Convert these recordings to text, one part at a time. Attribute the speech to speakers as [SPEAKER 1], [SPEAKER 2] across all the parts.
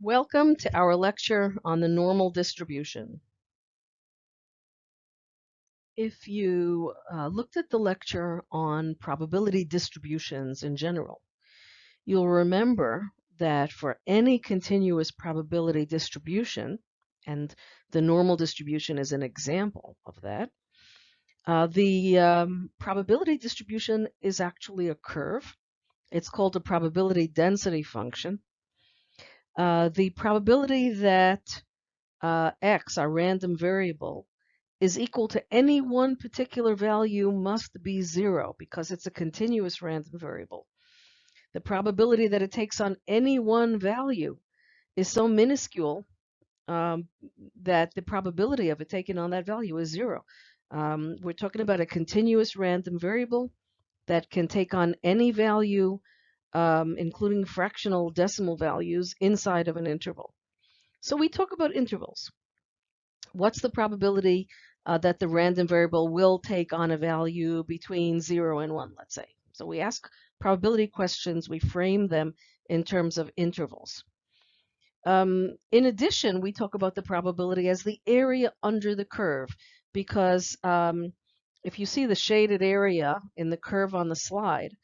[SPEAKER 1] Welcome to our lecture on the normal distribution. If you uh, looked at the lecture on probability distributions in general, you'll remember that for any continuous probability distribution, and the normal distribution is an example of that, uh, the um, probability distribution is actually a curve. It's called a probability density function. Uh, the probability that uh, x, our random variable, is equal to any one particular value must be zero because it's a continuous random variable. The probability that it takes on any one value is so minuscule um, that the probability of it taking on that value is zero. Um, we're talking about a continuous random variable that can take on any value um, including fractional decimal values inside of an interval. So we talk about intervals. What's the probability uh, that the random variable will take on a value between 0 and 1, let's say? So we ask probability questions, we frame them in terms of intervals. Um, in addition, we talk about the probability as the area under the curve because um, if you see the shaded area in the curve on the slide,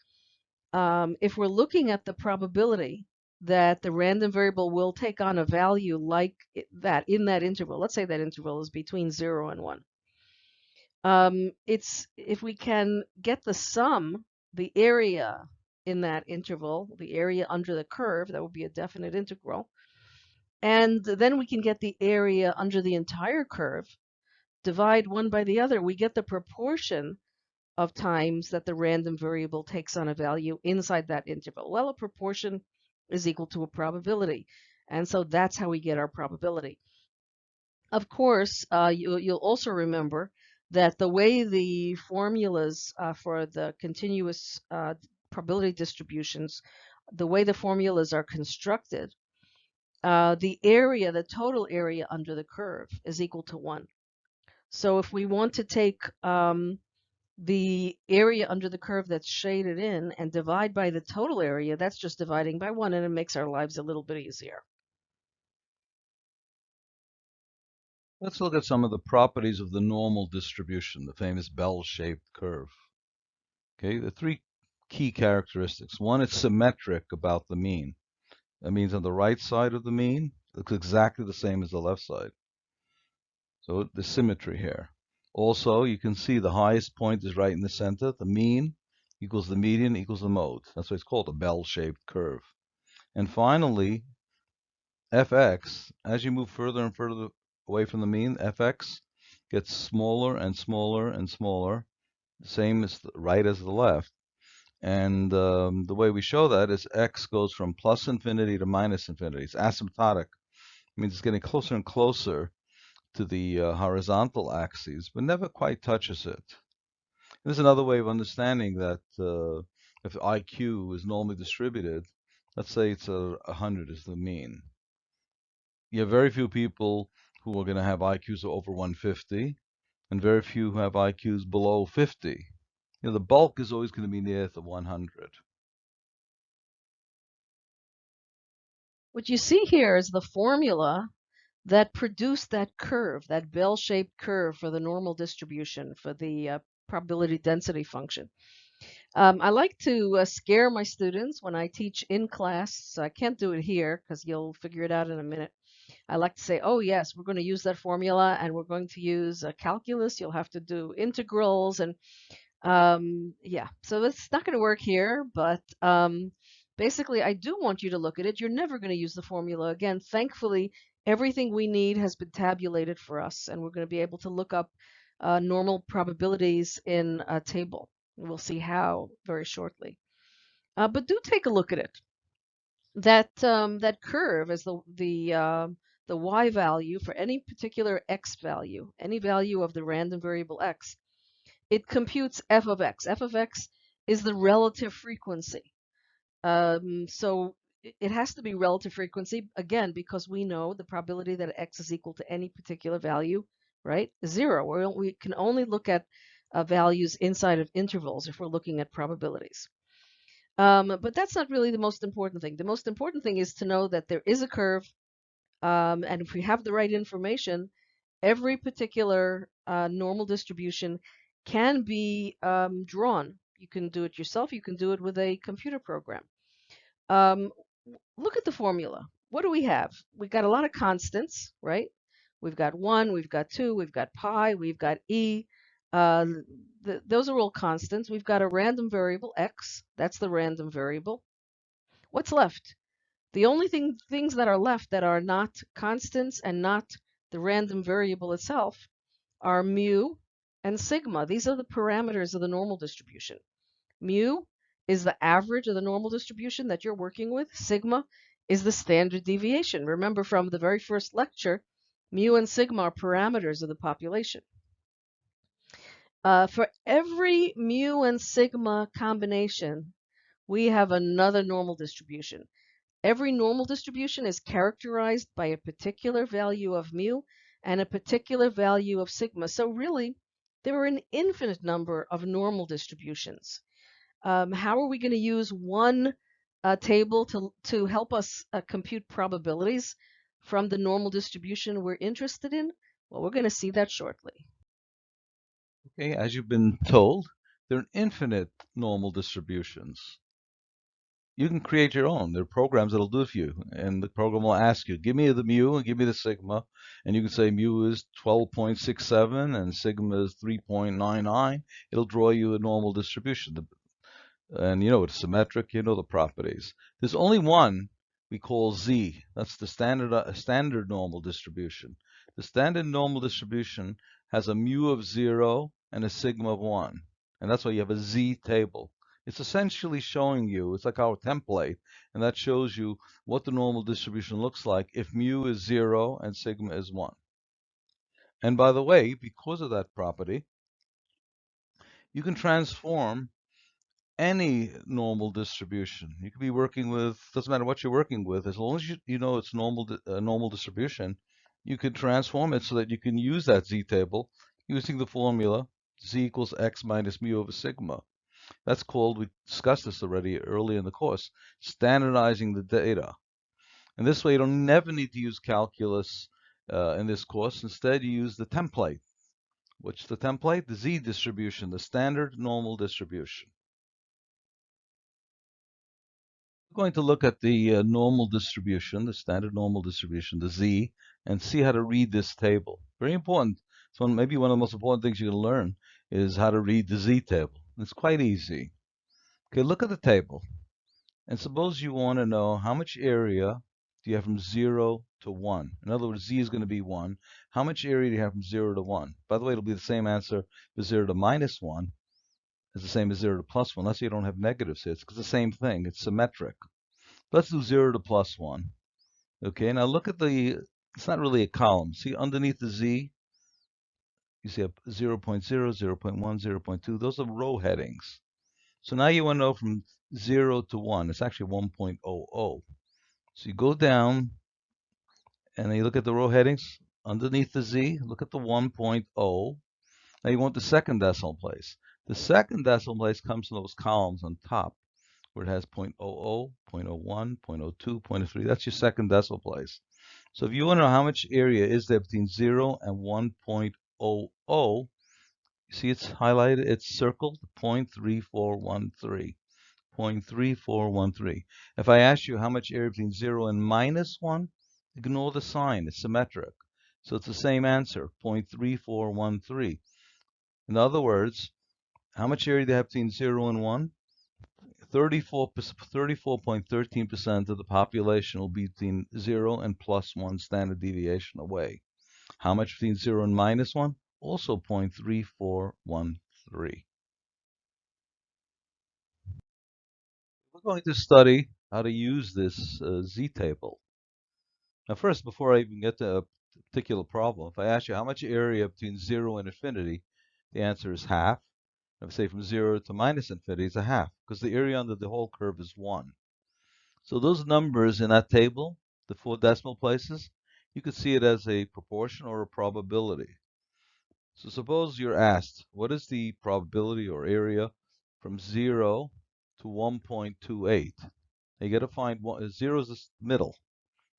[SPEAKER 1] um, if we're looking at the probability that the random variable will take on a value like that in that interval, let's say that interval is between 0 and 1. Um, it's if we can get the sum, the area in that interval, the area under the curve, that would be a definite integral. And then we can get the area under the entire curve, divide one by the other, we get the proportion of times that the random variable takes on a value inside that interval. Well, a proportion is equal to a probability. And so that's how we get our probability. Of course, uh, you, will also remember that the way the formulas uh, for the continuous uh, probability distributions, the way the formulas are constructed, uh, the area, the total area under the curve is equal to 1. So if we want to take um, the area under the curve that's shaded in and divide by the total area, that's just dividing by one and it makes our lives a little bit easier.
[SPEAKER 2] Let's look at some of the properties of the normal distribution, the famous bell-shaped curve. Okay, the three key characteristics. One, it's symmetric about the mean. That means on the right side of the mean, looks exactly the same as the left side. So the symmetry here. Also, you can see the highest point is right in the center. The mean equals the median equals the mode. That's why it's called a bell-shaped curve. And finally, fx, as you move further and further away from the mean, fx gets smaller and smaller and smaller, same as the right as the left. And um, the way we show that is x goes from plus infinity to minus infinity. It's asymptotic. It means it's getting closer and closer to the uh, horizontal axis, but never quite touches it. There's another way of understanding that uh, if IQ is normally distributed, let's say it's a 100 is the mean. You have very few people who are going to have IQs over 150, and very few who have IQs below 50. You know, the bulk is always going to be near the 100.
[SPEAKER 1] What you see here is the formula that produce that curve, that bell-shaped curve for the normal distribution, for the uh, probability density function. Um, I like to uh, scare my students when I teach in class. So I can't do it here because you'll figure it out in a minute. I like to say, oh yes, we're going to use that formula and we're going to use a calculus. You'll have to do integrals and um, yeah, so it's not going to work here, but um, basically I do want you to look at it. You're never going to use the formula again. Thankfully, everything we need has been tabulated for us, and we're going to be able to look up uh, normal probabilities in a table. We'll see how very shortly. Uh, but do take a look at it. That um, that curve is the the uh, the y value for any particular x value, any value of the random variable x. It computes f of x. f of x is the relative frequency. Um, so it has to be relative frequency, again, because we know the probability that x is equal to any particular value, right, zero. We're, we can only look at uh, values inside of intervals if we're looking at probabilities. Um, but that's not really the most important thing. The most important thing is to know that there is a curve Um, and if we have the right information, every particular uh, normal distribution can be um, drawn. You can do it yourself. You can do it with a computer program. Um, look at the formula. What do we have? We've got a lot of constants, right? We've got 1, we've got 2, we've got pi, we've got e. Uh, those are all constants. We've got a random variable, x. That's the random variable. What's left? The only thing, things that are left that are not constants and not the random variable itself are mu and sigma. These are the parameters of the normal distribution. Mu is the average of the normal distribution that you're working with. Sigma is the standard deviation. Remember from the very first lecture, mu and sigma are parameters of the population. Uh, for every mu and sigma combination, we have another normal distribution. Every normal distribution is characterized by a particular value of mu and a particular value of sigma. So really, there are an infinite number of normal distributions. Um, how are we going to use one uh, table to, to help us uh, compute probabilities from the normal distribution we're interested in? Well, we're going to see that shortly.
[SPEAKER 2] Okay, as you've been told, there are infinite normal distributions you can create your own. There are programs that'll do it for you. And the program will ask you, give me the mu and give me the sigma. And you can say mu is 12.67 and sigma is 3.99. It'll draw you a normal distribution. And you know it's symmetric, you know the properties. There's only one we call z. That's the standard, uh, standard normal distribution. The standard normal distribution has a mu of 0 and a sigma of 1. And that's why you have a z table. It's essentially showing you, it's like our template, and that shows you what the normal distribution looks like if mu is 0 and sigma is 1. And by the way, because of that property, you can transform any normal distribution. You could be working with, doesn't matter what you're working with, as long as you, you know it's normal a normal distribution, you can transform it so that you can use that z-table using the formula z equals x minus mu over sigma. That's called, we discussed this already early in the course, standardizing the data. And this way you don't never need to use calculus uh, in this course. Instead, you use the template. Which the template? The z distribution, the standard normal distribution. Going to look at the uh, normal distribution, the standard normal distribution, the z, and see how to read this table. Very important. So maybe one of the most important things you're going to learn is how to read the z table. It's quite easy. Okay, look at the table. And suppose you want to know how much area do you have from 0 to 1. In other words, z is going to be 1. How much area do you have from 0 to 1? By the way, it'll be the same answer for 0 to minus 1 is the same as 0 to plus 1, unless you don't have negatives here. It's the same thing. It's symmetric. Let's do 0 to plus 1. Okay, now look at the, it's not really a column. See underneath the z, you see a 0, 0.0, 0, 0.1, 0 0.2. Those are row headings. So now you want to know from 0 to 1. It's actually 1.00. So you go down and then you look at the row headings. Underneath the Z, look at the 1.0. Now you want the second decimal place. The second decimal place comes from those columns on top where it has 0.00, 0.01, 0.02, 0.03. That's your second decimal place. So if you want to know how much area is there between 0 and 1.0, O O. You see it's highlighted, it's circled 0.3413. 0.3413. If I ask you how much area between 0 and minus 1, ignore the sign, it's symmetric. So it's the same answer, 0.3413. In other words, how much area do you have between 0 and 1? 34.13% of the population will be between 0 and plus 1 standard deviation away. How much between 0 and minus 1? Also 0.3413. We're going to study how to use this uh, z-table. Now first, before I even get to a particular problem, if I ask you how much area between 0 and infinity, the answer is half. If say from 0 to minus infinity, it's a half, because the area under the whole curve is 1. So those numbers in that table, the four decimal places, you could see it as a proportion or a probability. So suppose you're asked, what is the probability or area from 0 to 1.28? You got to find one, uh, 0 is the middle.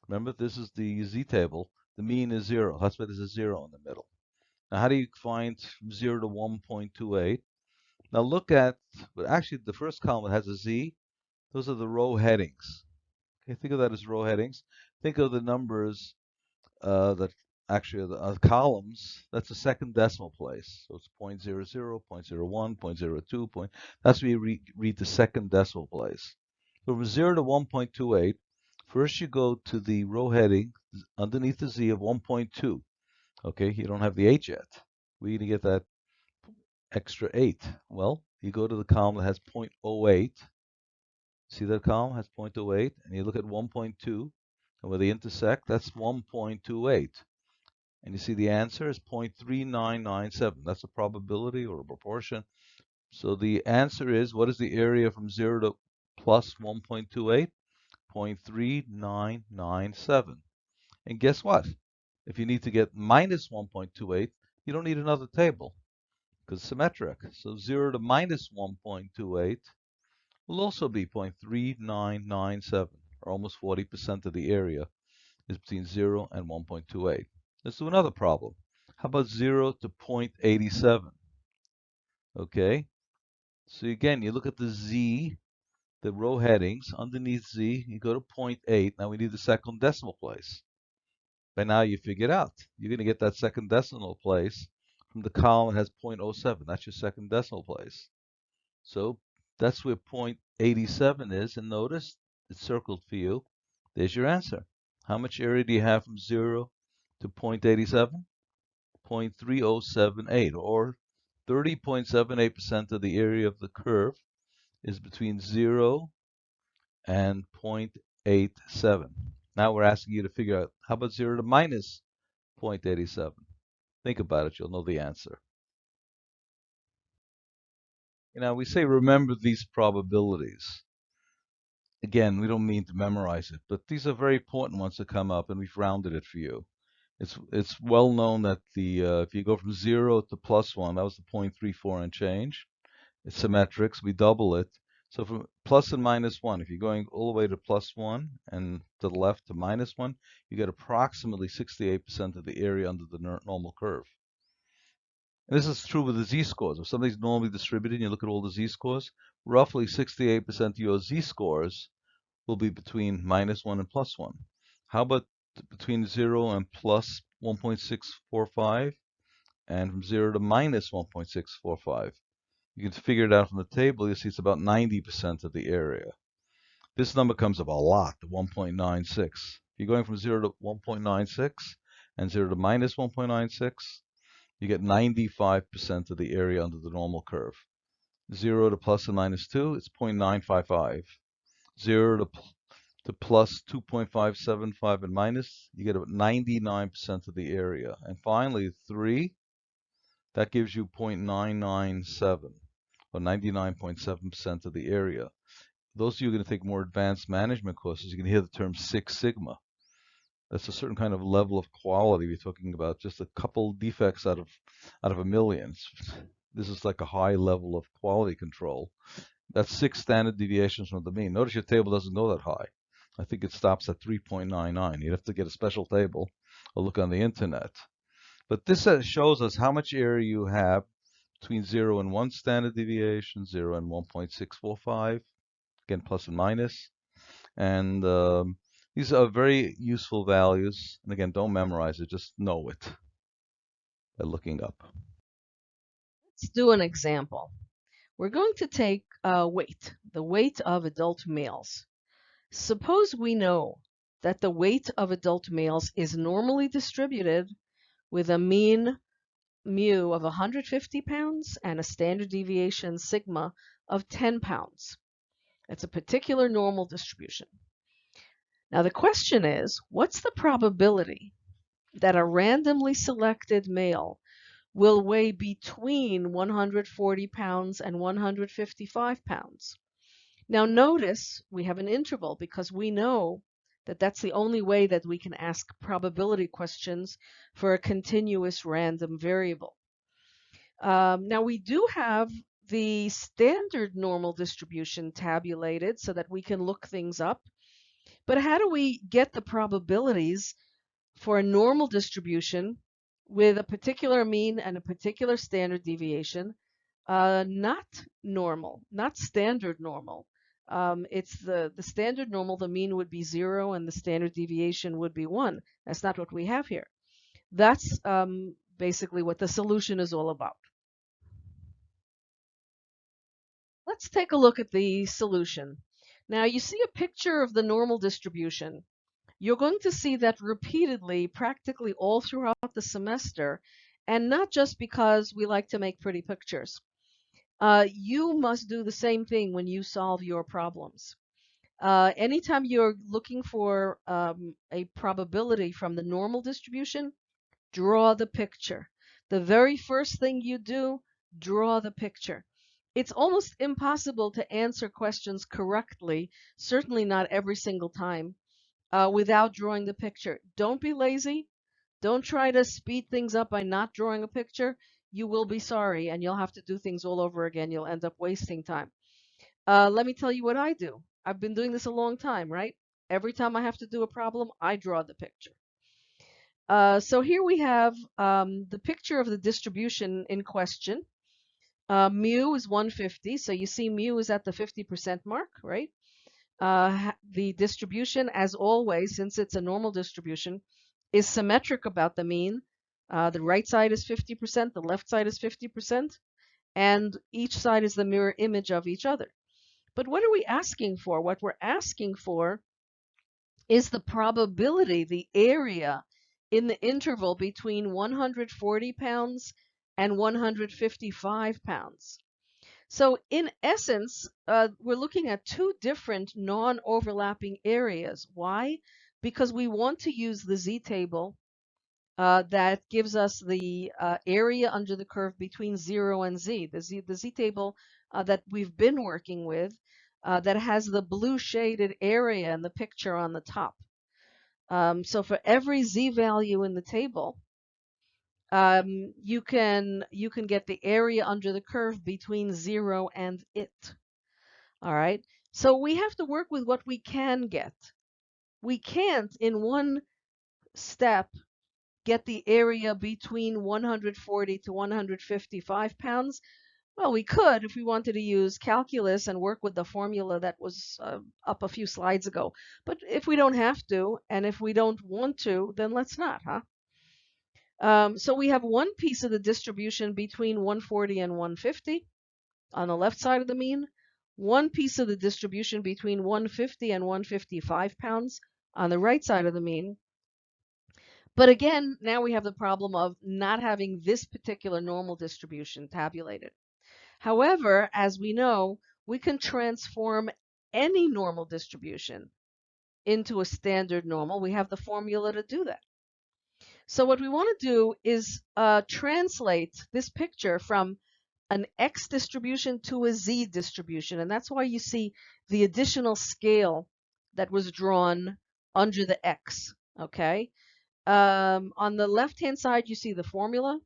[SPEAKER 2] Remember, this is the z-table. The mean is 0. That's why there's a 0 in the middle. Now, how do you find 0 to 1.28? Now, look at, but actually, the first column that has a z. Those are the row headings. Okay, think of that as row headings. Think of the numbers uh, that actually the uh, columns. That's the second decimal place. So it's 0 0.00, 0 0.01, 0.02. Point, that's where you read, read the second decimal place. So from 0 to 1.28, First, you go to the row heading underneath the Z of 1.2. Okay, you don't have the H yet. We're going to get that extra 8. Well, you go to the column that has 0.08. See that column has 0.08, and you look at 1.2, and where they intersect, that's 1.28. And you see the answer is 0.3997. That's a probability or a proportion. So the answer is, what is the area from 0 to plus 1.28? 0.3997. And guess what? If you need to get minus 1.28, you don't need another table because symmetric. So 0 to minus 1.28 will also be 0.3997, or almost 40% of the area is between 0 and 1.28. Let's do another problem. How about 0 to 0.87? Okay, so again, you look at the z the row headings underneath Z, you go to 0.8. Now we need the second decimal place. By now you figured out. You're going to get that second decimal place from the column has 0.07. That's your second decimal place. So that's where 0.87 is. And notice it's circled for you. There's your answer. How much area do you have from 0 to 0.87? 0.3078 or 30.78% of the area of the curve is between 0 and 0.87. Now we're asking you to figure out, how about 0 to minus 0.87? Think about it, you'll know the answer. You know, we say remember these probabilities. Again, we don't mean to memorize it, but these are very important ones to come up, and we've rounded it for you. It's it's well known that the uh, if you go from zero to plus one, that was the 0.34 and change. It's symmetrics. We double it. So from plus and minus 1, if you're going all the way to plus 1 and to the left to minus 1, you get approximately 68% of the area under the normal curve. And this is true with the z-scores. If something's normally distributed, and you look at all the z-scores, roughly 68% of your z-scores will be between minus 1 and plus 1. How about between 0 and plus 1.645 and from 0 to minus 1.645? You can figure it out from the table. You see it's about 90% of the area. This number comes up a lot, the 1.96. If you're going from 0 to 1.96 and 0 to minus 1.96, you get 95% of the area under the normal curve. 0 to plus and minus 2, it's 0.955. 0 to, to plus 2.575 and minus, you get about 99% of the area. And finally, 3, that gives you 0.997 or 99.7% of the area. Those of you who are going to take more advanced management courses, you can hear the term Six Sigma. That's a certain kind of level of quality. We're talking about just a couple defects out of out of a million. This is like a high level of quality control. That's six standard deviations from the mean. Notice your table doesn't go that high. I think it stops at 3.99. You'd have to get a special table or look on the internet. But this uh, shows us how much area you have between 0 and 1 standard deviation, 0 and 1.645, again plus and minus. And um, these are very useful values. And again, don't memorize it, just know it by looking up.
[SPEAKER 1] Let's do an example. We're going to take uh, weight, the weight of adult males. Suppose we know that the weight of adult males is normally distributed with a mean mu of 150 pounds and a standard deviation sigma of 10 pounds. It's a particular normal distribution. Now the question is, what's the probability that a randomly selected male will weigh between 140 pounds and 155 pounds? Now notice we have an interval because we know that that's the only way that we can ask probability questions for a continuous random variable. Um, now we do have the standard normal distribution tabulated so that we can look things up. But how do we get the probabilities for a normal distribution with a particular mean and a particular standard deviation, uh, not normal, not standard normal. Um, it's the, the standard normal, the mean would be zero and the standard deviation would be one. That's not what we have here. That's um, basically what the solution is all about. Let's take a look at the solution. Now you see a picture of the normal distribution. You're going to see that repeatedly, practically all throughout the semester, and not just because we like to make pretty pictures. Uh, you must do the same thing when you solve your problems. Uh, anytime you're looking for um, a probability from the normal distribution, draw the picture. The very first thing you do, draw the picture. It's almost impossible to answer questions correctly, certainly not every single time, uh, without drawing the picture. Don't be lazy. Don't try to speed things up by not drawing a picture. You will be sorry and you'll have to do things all over again. You'll end up wasting time. Uh, let me tell you what I do. I've been doing this a long time, right? Every time I have to do a problem, I draw the picture. Uh, so here we have um, the picture of the distribution in question. Uh, mu is 150, so you see mu is at the 50% mark, right? Uh, the distribution, as always, since it's a normal distribution, is symmetric about the mean. Uh, the right side is 50%, the left side is 50%, and each side is the mirror image of each other. But what are we asking for? What we're asking for is the probability, the area in the interval between 140 pounds and 155 pounds. So in essence, uh, we're looking at two different non-overlapping areas. Why? Because we want to use the z-table uh, that gives us the uh, area under the curve between 0 and z. The z, the z-table uh, that we've been working with uh, that has the blue shaded area in the picture on the top. Um, so for every z value in the table, um, you can you can get the area under the curve between zero and it. All right. So we have to work with what we can get. We can't in one step get the area between 140 to 155 pounds. Well, we could if we wanted to use calculus and work with the formula that was uh, up a few slides ago. But if we don't have to, and if we don't want to, then let's not, huh? Um, so we have one piece of the distribution between 140 and 150 on the left side of the mean, one piece of the distribution between 150 and 155 pounds on the right side of the mean. But again, now we have the problem of not having this particular normal distribution tabulated. However, as we know, we can transform any normal distribution into a standard normal. We have the formula to do that. So what we want to do is uh, translate this picture from an x distribution to a z distribution. And that's why you see the additional scale that was drawn under the x, okay? Um, on the left-hand side, you see the formula.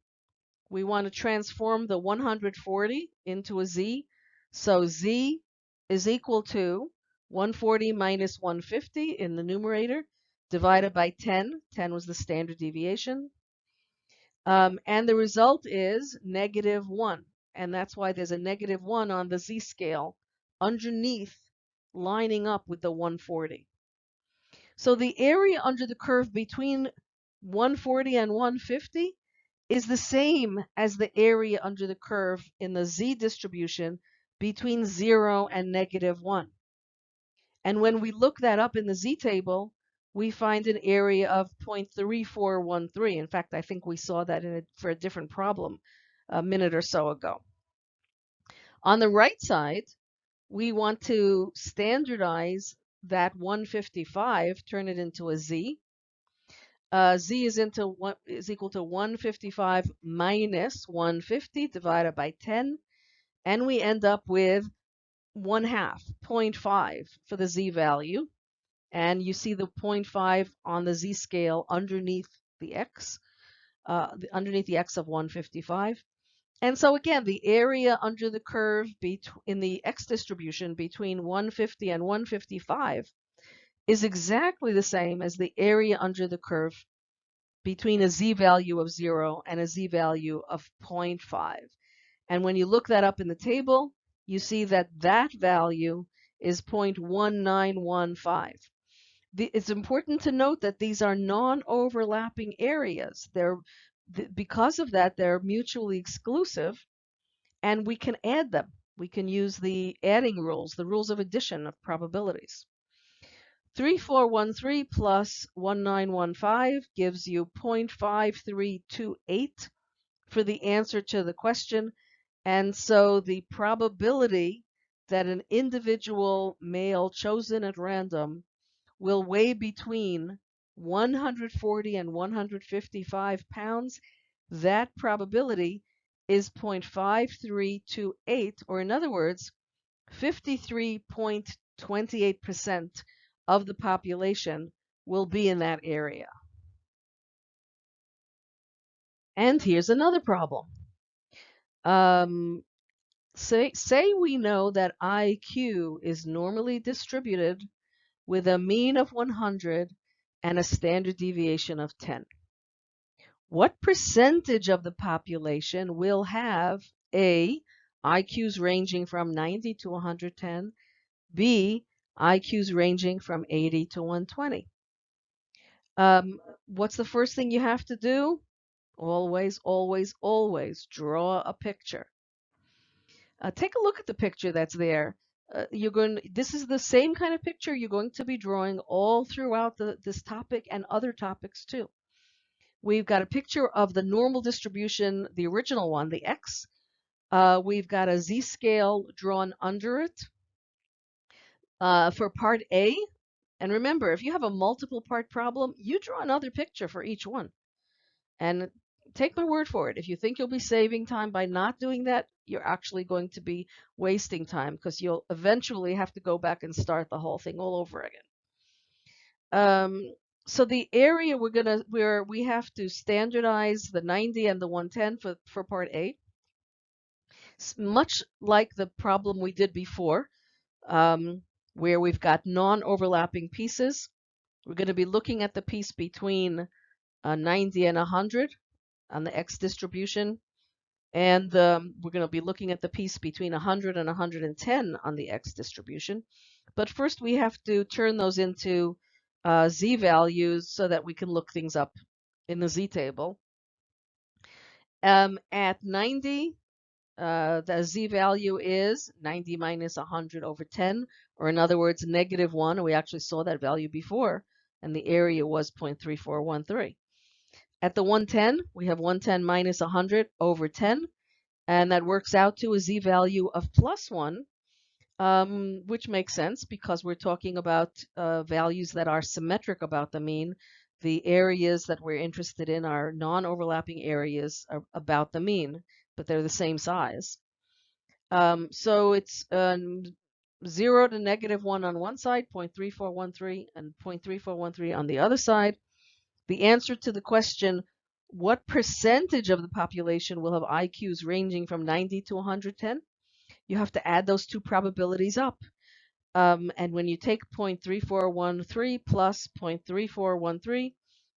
[SPEAKER 1] We want to transform the 140 into a z. So z is equal to 140 minus 150 in the numerator divided by 10. 10 was the standard deviation. Um, and the result is negative 1. And that's why there's a negative 1 on the z-scale underneath lining up with the 140. So the area under the curve between 140 and 150 is the same as the area under the curve in the z distribution between 0 and negative 1. And when we look that up in the z-table, we find an area of 0.3413. In fact, I think we saw that a, for a different problem a minute or so ago. On the right side, we want to standardize that 155, turn it into a z. Uh, z is into one is equal to 155 minus 150 divided by 10, and we end up with one half, 0.5 for the z value and you see the 0.5 on the z-scale underneath the x, uh, underneath the x of 155. And so again, the area under the curve in the x distribution between 150 and 155 is exactly the same as the area under the curve between a z-value of 0 and a z-value of 0.5. And when you look that up in the table, you see that that value is 0.1915. The, it's important to note that these are non-overlapping areas. They're because of that, they're mutually exclusive, and we can add them. We can use the adding rules, the rules of addition of probabilities. 3413 plus 1915 gives you 0.5328 for the answer to the question. And so the probability that an individual male chosen at random will weigh between 140 and 155 pounds, that probability is 0.5328, or in other words, 53.28% of the population will be in that area. And here's another problem. Um, say, say we know that IQ is normally distributed with a mean of 100 and a standard deviation of 10. What percentage of the population will have A, IQs ranging from 90 to 110, B, IQs ranging from 80 to 120. Um, what's the first thing you have to do? Always, always, always draw a picture. Uh, take a look at the picture that's there. Uh, you're going. This is the same kind of picture you're going to be drawing all throughout the, this topic and other topics too. We've got a picture of the normal distribution, the original one, the x. Uh, we've got a z-scale drawn under it uh, for part A. And remember, if you have a multiple part problem, you draw another picture for each one. And take my word for it. If you think you'll be saving time by not doing that, you're actually going to be wasting time because you'll eventually have to go back and start the whole thing all over again. Um, so the area we're gonna where we have to standardize the 90 and the 110 for, for part A. Much like the problem we did before. Um, where we've got non-overlapping pieces. We're going to be looking at the piece between uh, 90 and 100 on the X distribution. And um, we're going to be looking at the piece between 100 and 110 on the X distribution. But first we have to turn those into uh, Z values so that we can look things up in the Z table. Um, at 90, uh, the z value is 90 minus 100 over 10, or in other words, negative 1. We actually saw that value before, and the area was 0.3413. At the 110, we have 110 minus 100 over 10, and that works out to a z value of plus 1, um, which makes sense because we're talking about uh, values that are symmetric about the mean. The areas that we're interested in are non-overlapping areas about the mean but they're the same size. Um, so it's um, 0 to negative 1 on one side, 0.3413, and 0.3413 on the other side. The answer to the question, what percentage of the population will have IQs ranging from 90 to 110? You have to add those two probabilities up. Um, and when you take 0.3413 plus 0.3413,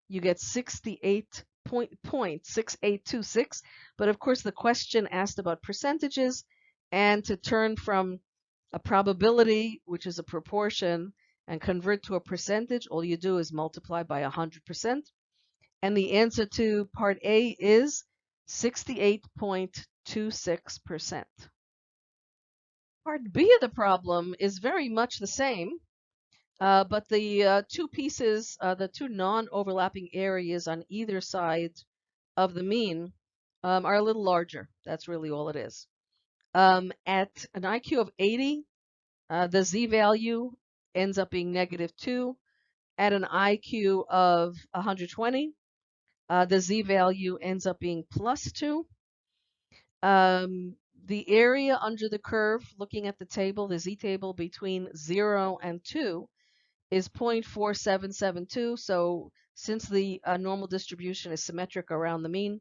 [SPEAKER 1] you get 68 point, point 6826. But of course, the question asked about percentages and to turn from a probability, which is a proportion, and convert to a percentage, all you do is multiply by 100%. And the answer to part A is 68.26%. Part B of the problem is very much the same. Uh, but the uh, two pieces, uh, the two non-overlapping areas on either side of the mean um, are a little larger. That's really all it is. Um, at an IQ of 80, uh, the z-value ends up being negative 2. At an IQ of 120, uh, the z-value ends up being plus 2. Um, the area under the curve, looking at the table, the z-table between 0 and 2, is 0.4772. So since the uh, normal distribution is symmetric around the mean,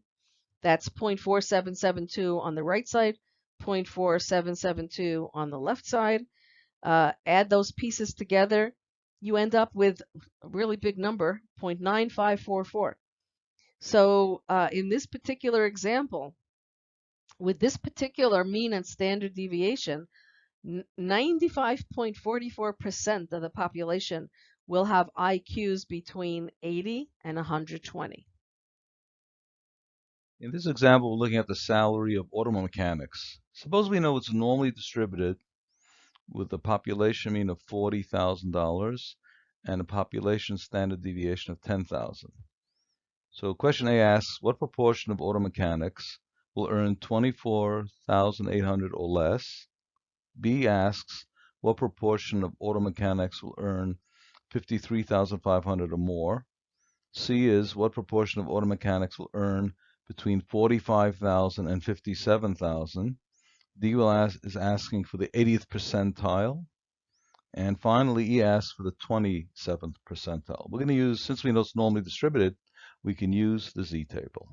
[SPEAKER 1] that's 0.4772 on the right side, 0.4772 on the left side. Uh, add those pieces together, you end up with a really big number, 0.9544. So uh, in this particular example, with this particular mean and standard deviation, 95.44% of the population will have IQs between 80 and 120.
[SPEAKER 2] In this example, we're looking at the salary of auto mechanics. Suppose we know it's normally distributed with a population mean of $40,000 and a population standard deviation of 10,000. So question A asks, what proportion of auto mechanics will earn 24,800 or less? B asks, what proportion of auto mechanics will earn 53,500 or more? C is, what proportion of auto mechanics will earn between 45,000 and 57,000? D will ask, is asking for the 80th percentile. And finally, E asks for the 27th percentile. We're going to use, since we know it's normally distributed, we can use the Z table.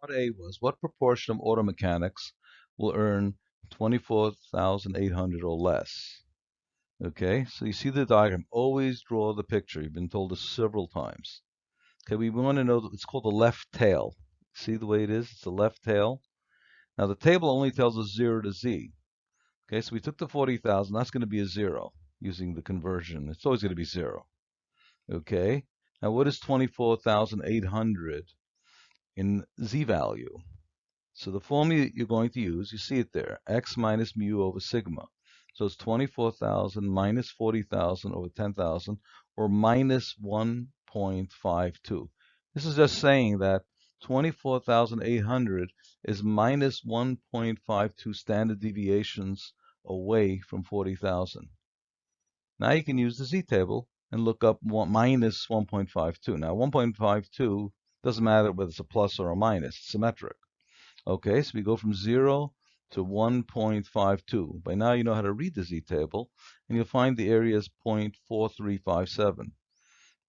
[SPEAKER 2] Part A was, what proportion of auto mechanics will earn 24,800 or less? Okay, so you see the diagram. Always draw the picture. You've been told this several times. Okay, we want to know, it's called the left tail. See the way it is? It's the left tail. Now the table only tells us 0 to z. Okay, so we took the 40,000. That's going to be a 0 using the conversion. It's always going to be 0. Okay, now what is 24,800 in z value? So the formula you're going to use, you see it there, x minus mu over sigma. So it's 24,000 minus 40,000 over 10,000, or minus 1.52. This is just mm-hmm. saying that 24,800 is minus 1.52 standard deviations away from 40,000. Now you can use the z-table and look up one, minus 1.52. Now 1.52 doesn't matter whether it's a plus or a minus, it's symmetric. Okay, so we go from 0 to 1.52. By now you know how to read the z-table, and you'll find the area is 0.4357.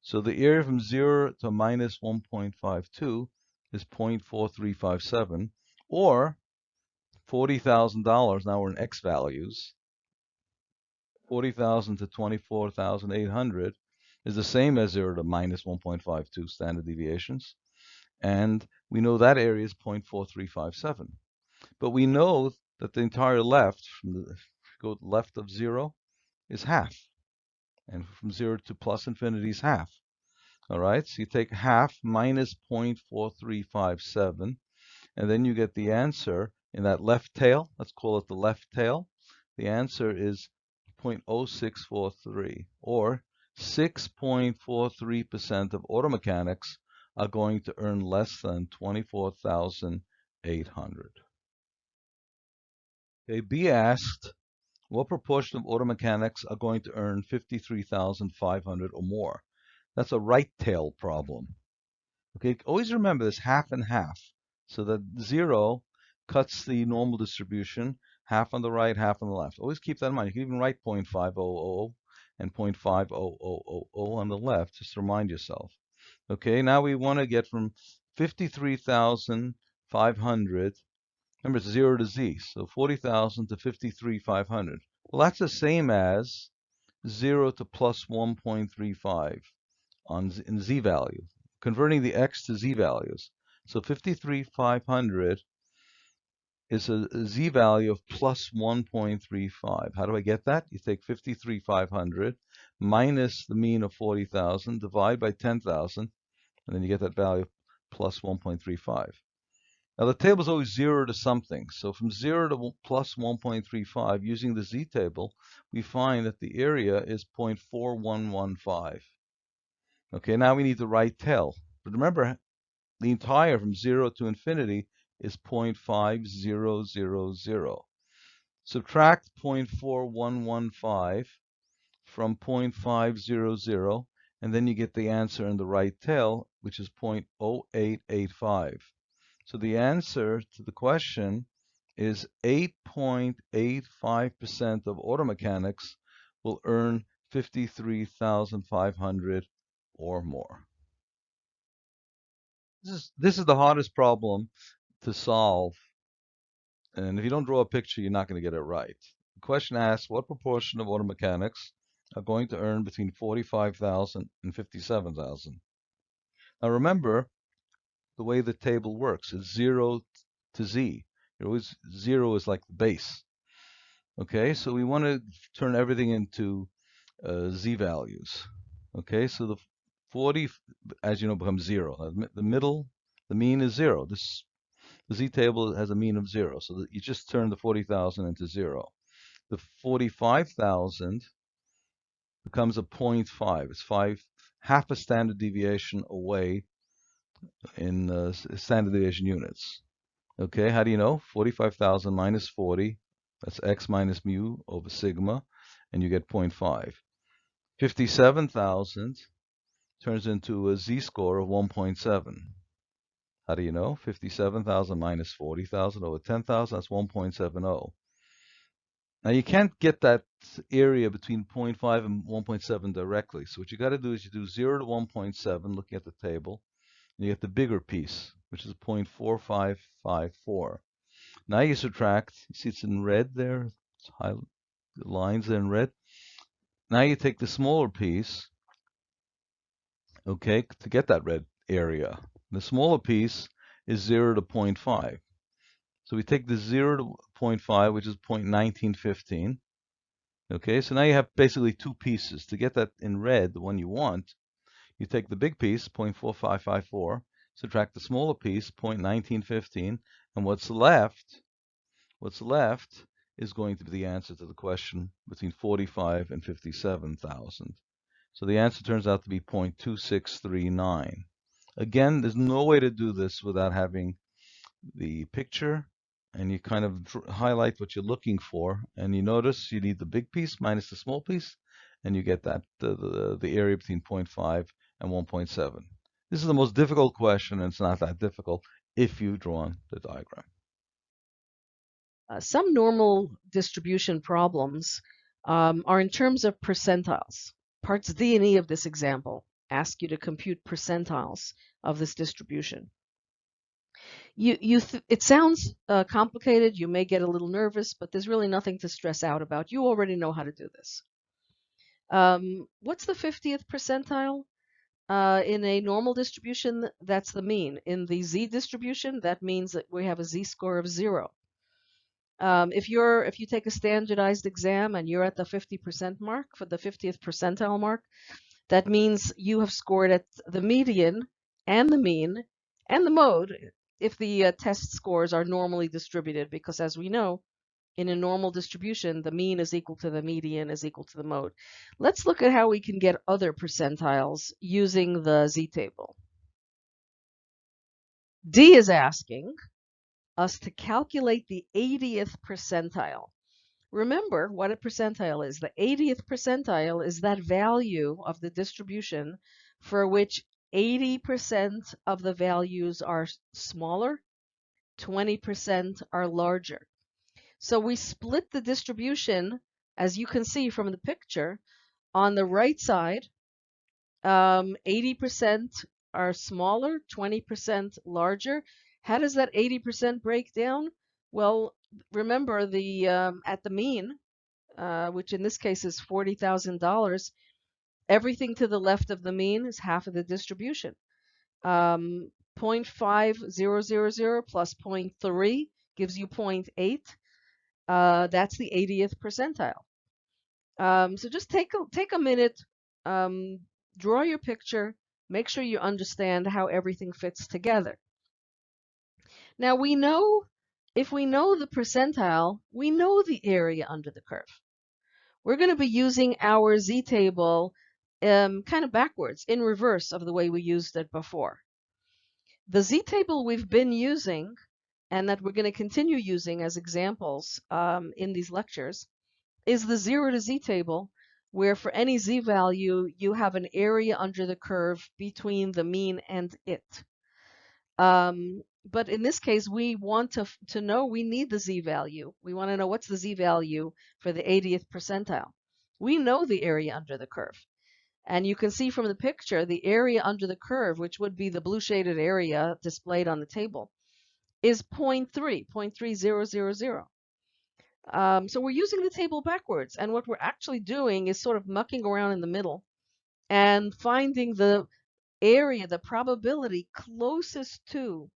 [SPEAKER 2] So the area from 0 to minus 1.52 is 0.4357, or $40,000, now we're in X values, 40,000 to 24,800 is the same as 0 to minus 1.52 standard deviations. And we know that area is 0.4357. But we know that the entire left, from the go left of 0, is half. And from 0 to plus infinity is half. All right, so you take half minus 0.4357, and then you get the answer in that left tail. Let's call it the left tail. The answer is 0.0643, or 6.43% of auto mechanics are going to earn less than 24,800. Okay, be asked, what proportion of auto mechanics are going to earn 53,500 or more? That's a right tail problem. Okay, always remember this half and half. So that zero cuts the normal distribution, half on the right, half on the left. Always keep that in mind. You can even write 0.500 and 0.50000 on the left, just to remind yourself. Okay, now we want to get from 53,500, remember it's 0 to z, so 40,000 to 53,500. Well, that's the same as 0 to plus 1.35 on z, in z value, converting the x to z values. So 53,500 is a, a z value of plus 1.35. How do I get that? You take 53,500 minus the mean of 40,000, divide by 10,000, and then you get that value plus 1.35. Now the table is always 0 to something. So from 0 to plus 1.35, using the z-table, we find that the area is 0.4115. Okay, now we need the right tail. But remember, the entire from 0 to infinity is 0.5000. Subtract 0.4115 from 0.500, and then you get the answer in the right tail, which is 0.0885. So the answer to the question is 8.85% of auto mechanics will earn 53,500 or more. This is, this is the hardest problem to solve. And if you don't draw a picture, you're not going to get it right. The question asks, what proportion of auto mechanics are going to earn between 45,000 and 57,000. Now remember the way the table works. It's 0 to z. It always 0 is like the base. Okay, so we want to turn everything into uh, z values. Okay, so the 40, as you know, becomes 0. The middle, the mean is 0. This the z table has a mean of 0, so that you just turn the 40,000 into 0. The 45,000 becomes a 0.5. It's five half a standard deviation away in uh, standard deviation units. Okay, how do you know? 45,000 minus 40, that's x minus mu over sigma, and you get 0.5. 57,000 turns into a z-score of 1.7. How do you know? 57,000 minus 40,000 over 10,000, that's 1.70. Now you can't get that area between 0.5 and 1.7 directly. So what you got to do is you do 0 to 1.7, looking at the table, and you get the bigger piece, which is 0.4554. Now you subtract, you see it's in red there, high, the lines in red. Now you take the smaller piece, okay, to get that red area. The smaller piece is 0 to 0.5. So we take the 0 to 0.5, which is 0.1915. Okay, so now you have basically two pieces. To get that in red, the one you want, you take the big piece, 0.4554, subtract the smaller piece, 0.1915, and what's left, what's left is going to be the answer to the question between 45 and 57,000. So the answer turns out to be 0.2639. Again, there's no way to do this without having the picture and you kind of highlight what you're looking for and you notice you need the big piece minus the small piece and you get that the, the, the area between 0.5 and 1.7. This is the most difficult question and it's not that difficult if you've drawn the diagram.
[SPEAKER 1] Uh, some normal distribution problems um, are in terms of percentiles. Parts D and E of this example ask you to compute percentiles of this distribution you you it sounds uh, complicated. You may get a little nervous, but there's really nothing to stress out about. You already know how to do this. Um, what's the 50th percentile? Uh, in a normal distribution, that's the mean. In the z distribution, that means that we have a z-score of zero. Um, if you're if you take a standardized exam and you're at the 50% mark for the 50th percentile mark, that means you have scored at the median and the mean and the mode if the uh, test scores are normally distributed, because as we know, in a normal distribution, the mean is equal to the median is equal to the mode. Let's look at how we can get other percentiles using the z-table. D is asking us to calculate the 80th percentile. Remember what a percentile is. The 80th percentile is that value of the distribution for which 80% of the values are smaller, 20% are larger. So we split the distribution, as you can see from the picture, on the right side, 80% um, are smaller, 20% larger. How does that 80% break down? Well, remember the um, at the mean, uh, which in this case is $40,000, Everything to the left of the mean is half of the distribution. Um, 0.5000 plus 0.3 gives you 0.8. Uh, that's the 80th percentile. Um, so just take a, take a minute, um, draw your picture, make sure you understand how everything fits together. Now we know, if we know the percentile, we know the area under the curve. We're going to be using our z-table um, kind of backwards, in reverse of the way we used it before. The z-table we've been using and that we're going to continue using as examples um, in these lectures is the 0 to z table where for any z value you have an area under the curve between the mean and it. Um, but in this case, we want to, to know we need the z value. We want to know what's the z value for the 80th percentile. We know the area under the curve. And you can see from the picture, the area under the curve, which would be the blue shaded area displayed on the table, is 0.3, 0.3000. Um, so we're using the table backwards. And what we're actually doing is sort of mucking around in the middle and finding the area, the probability closest to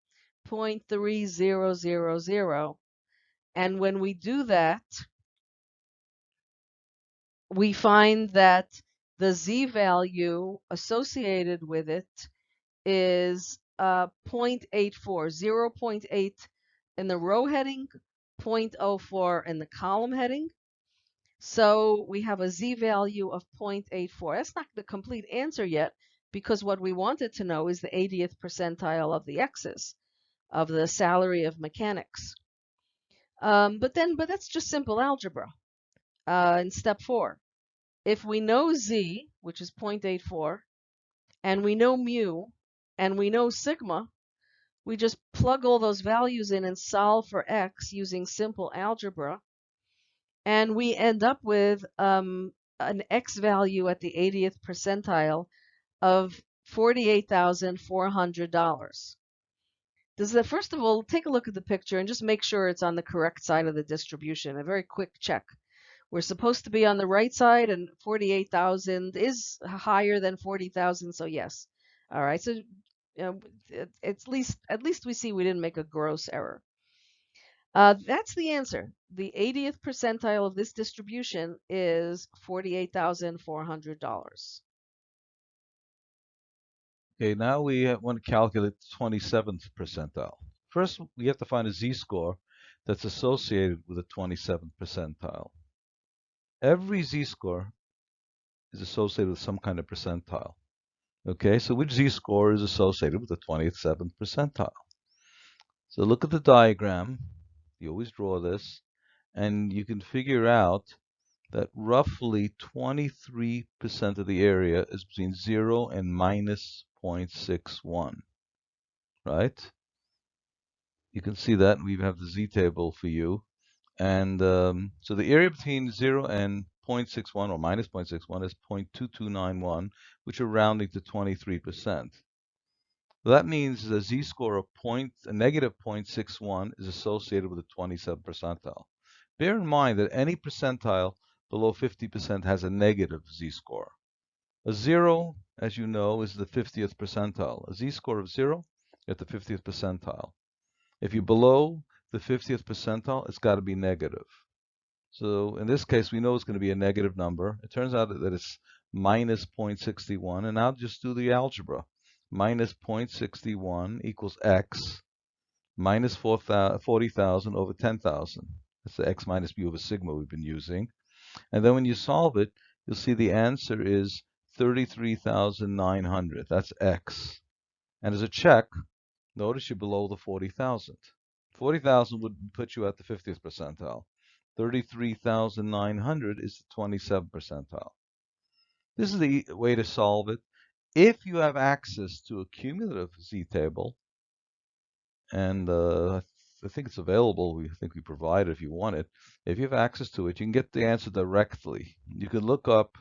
[SPEAKER 1] 0.3000. And when we do that, we find that the z value associated with it is uh, 0.84, 0.8 in the row heading, 0.04 in the column heading. So we have a z value of 0.84. That's not the complete answer yet because what we wanted to know is the 80th percentile of the x's of the salary of mechanics. Um, but then, but that's just simple algebra. Uh, in step four, if we know z, which is 0.84, and we know mu, and we know sigma, we just plug all those values in and solve for x using simple algebra. And we end up with um, an x value at the 80th percentile of $48,400. Does that, first of all, take a look at the picture and just make sure it's on the correct side of the distribution. A very quick check. We're supposed to be on the right side and 48,000 is higher than 40,000, so yes. All right, so you know, at least at least we see we didn't make a gross error. Uh, that's the answer. The 80th percentile of this distribution is $48,400.
[SPEAKER 2] Okay, now we want to calculate the 27th percentile. First, we have to find a z-score that's associated with the 27th percentile. Every z-score is associated with some kind of percentile. Okay, so which z-score is associated with the 27th percentile? So look at the diagram. You always draw this, and you can figure out that roughly 23% of the area is between 0 and minus 0.61, right? You can see that. We have the z table for you. And um, so the area between 0 and 0.61 or minus 0.61 is 0.2291, which are rounding to 23%. That means a z-score of point, a negative 0.61 is associated with a 27 percentile. Bear in mind that any percentile below 50% has a negative z-score. A zero, as you know, is the 50th percentile. A z-score of zero, at the 50th percentile. If you're below the 50th percentile, it's got to be negative. So in this case, we know it's going to be a negative number. It turns out that it's minus 0.61, and I'll just do the algebra. Minus 0.61 equals x minus 40,000 over 10,000. That's the x minus mu over sigma we've been using. And then when you solve it, you'll see the answer is 33,900. That's X. And as a check, notice you're below the 40,000. 40,000 would put you at the 50th percentile. 33,900 is the 27th percentile. This is the way to solve it. If you have access to a cumulative z-table, and uh, I think it's available, we think we provide it if you want it. If you have access to it, you can get the answer directly. You can look up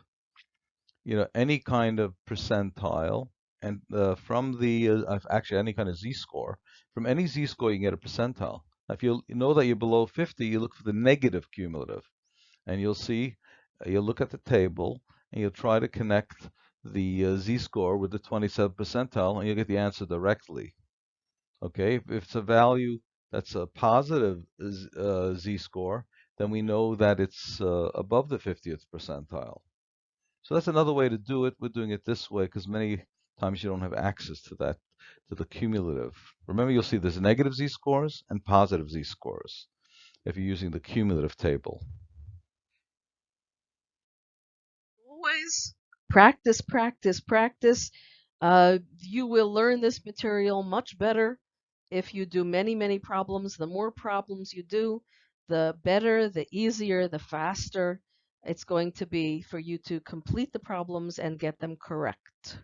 [SPEAKER 2] you know, any kind of percentile, and uh, from the, uh, actually any kind of z-score, from any z-score you can get a percentile. If you know that you're below 50, you look for the negative cumulative, and you'll see, uh, you'll look at the table, and you'll try to connect the uh, z-score with the 27th percentile, and you'll get the answer directly. Okay, if it's a value that's a positive uh, z-score, then we know that it's uh, above the 50th percentile. So that's another way to do it. We're doing it this way because many times you don't have access to that, to the cumulative. Remember, you'll see there's negative z-scores and positive z-scores if you're using the cumulative table.
[SPEAKER 1] Always practice, practice, practice. Uh, you will learn this material much better if you do many, many problems. The more problems you do, the better, the easier, the faster it's going to be for you to complete the problems and get them correct.